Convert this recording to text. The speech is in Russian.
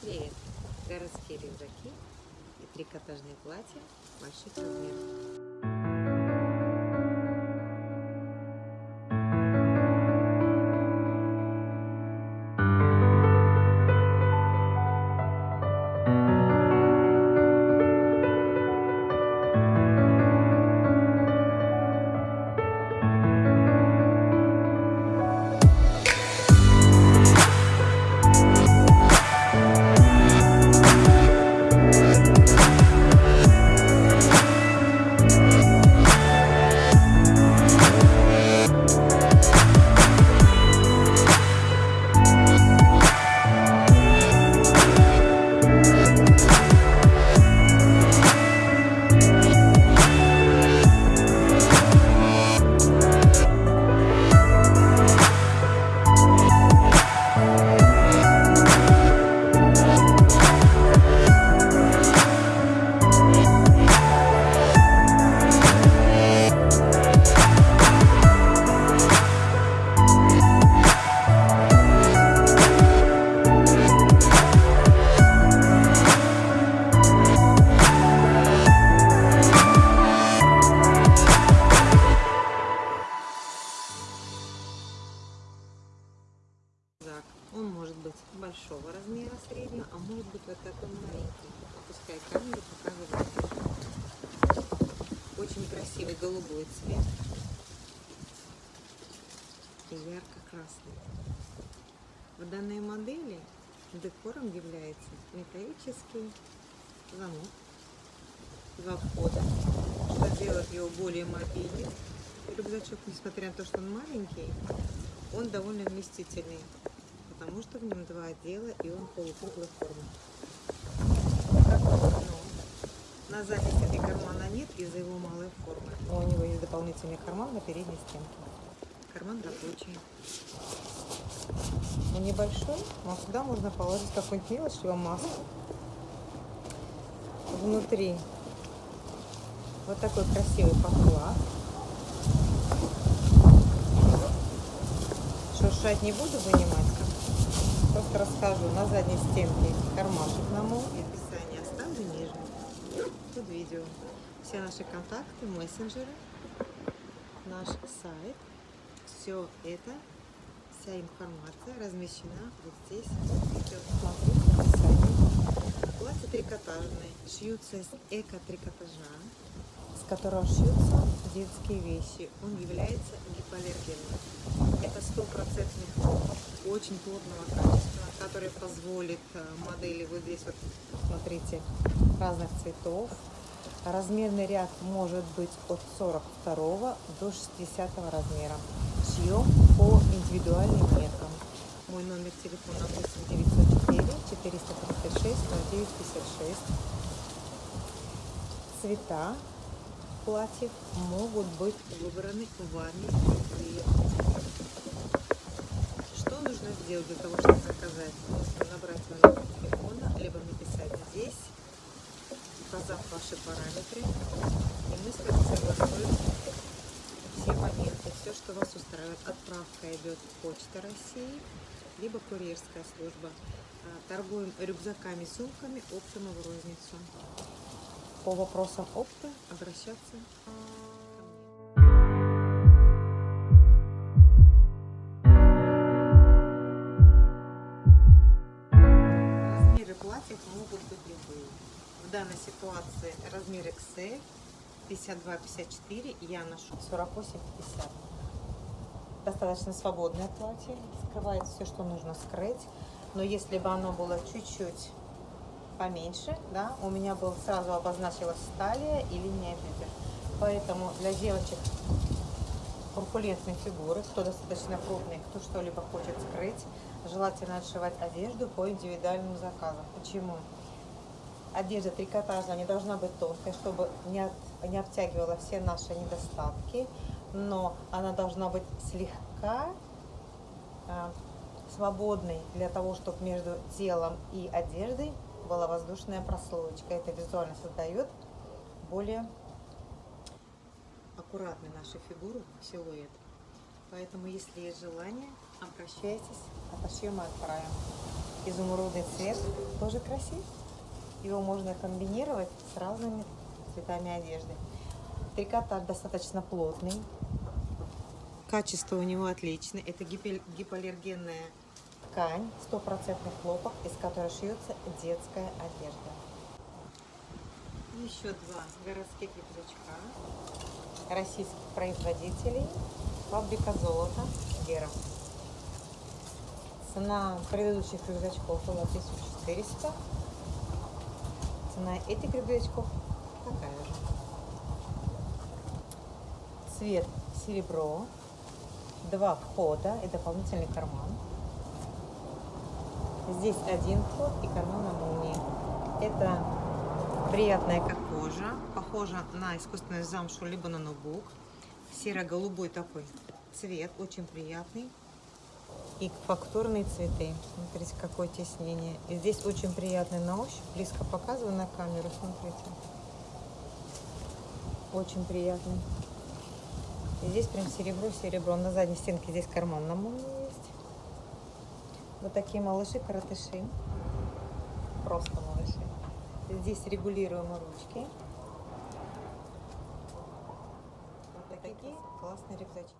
Привет! Городские рюкзаки и трикотажные платья больших размеров. Большого размера среднего, а может быть вот такой маленький. Опускай камеру, показывай. Очень красивый голубой цвет и ярко-красный. В данной модели декором является металлический замок, два входа, что делает его более мобильным. Рюкзачок, несмотря на то, что он маленький, он довольно вместительный, потому что в нем два отдела и он полукруглой формы. На стенке кармана нет из-за его малой формы. Но у него есть дополнительный карман на передней стенке. Карман рабочий. Он небольшой, но сюда можно положить какую-нибудь мелочь, либо маску. Внутри вот такой красивый поклад. Шуршать не буду вынимать, просто расскажу. На задней стенке кармашек на мол. И описание оставлю ниже. Тут видео. Все наши контакты, мессенджеры, наш сайт. Все это, вся информация размещена вот здесь. Смотрите. Платья трикотажные. Шьются из эко-трикотажа с которого шьются детские вещи. Он является гипоаллергенным. Это стопроцентный очень плотного качества, который позволит э, модели вот здесь вот, смотрите, разных цветов. Размерный ряд может быть от 42 до 60 размера. Шьем по индивидуальным меркам. Мой номер телефона 8 904 436 0956. Цвета платьев могут быть выбраны вами. Сделать для того, чтобы заказать? Нужно набрать номер телефона, либо написать здесь, указав ваши параметры, и мы с вами согласуем все моменты, все, что вас устраивает. Отправка идет Почта России, либо курьерская служба. А, торгуем рюкзаками, сумками, оптом в розницу по вопросам опыта обращаться платьев могут быть любые. В данной ситуации размер XL 52-54, я ношу 48-50. Достаточно свободное платье, скрывает все, что нужно скрыть. Но если бы оно было чуть-чуть поменьше, да, у меня был сразу обозначилась талия и линия бедер. Поэтому для девочек корпулентной фигуры, кто достаточно крупный, кто что-либо хочет скрыть, желательно отшивать одежду по индивидуальным заказам. Почему? Одежда трикотажная не должна быть тонкой, чтобы не, от, не обтягивала все наши недостатки, но она должна быть слегка э, свободной для того, чтобы между телом и одеждой была воздушная прослоечка. Это визуально создает более аккуратный нашу фигуру, силуэт. Поэтому, если есть желание, обращайтесь, отошьем и отправим. изумрудный цвет тоже красив. Его можно комбинировать с разными цветами одежды. Трикотаж достаточно плотный. Качество у него отличное. Это гипо- гипоаллергенная ткань, стопроцентный хлопок, из которой шьется детская одежда. Еще два городских рюкзачка российских производителей. Фабрика золота Гера. Цена предыдущих рюкзачков была 1400. Цена этих рюкзачков такая же. Цвет серебро. Два входа и дополнительный карман. Здесь один вход и карман на молнии. Это приятная кожа. Похожа на искусственную замшу, либо на ноутбук. Серо-голубой такой цвет, очень приятный. И фактурные цветы. Смотрите, какое теснение. И здесь очень приятный на ощупь. Близко показываю на камеру, смотрите. Очень приятный. И здесь прям серебро-серебро. На задней стенке здесь карман на молнии есть. Вот такие малыши-каратыши. Просто малыши. Здесь регулируемые ручки. Вот такие классные рюкзачки.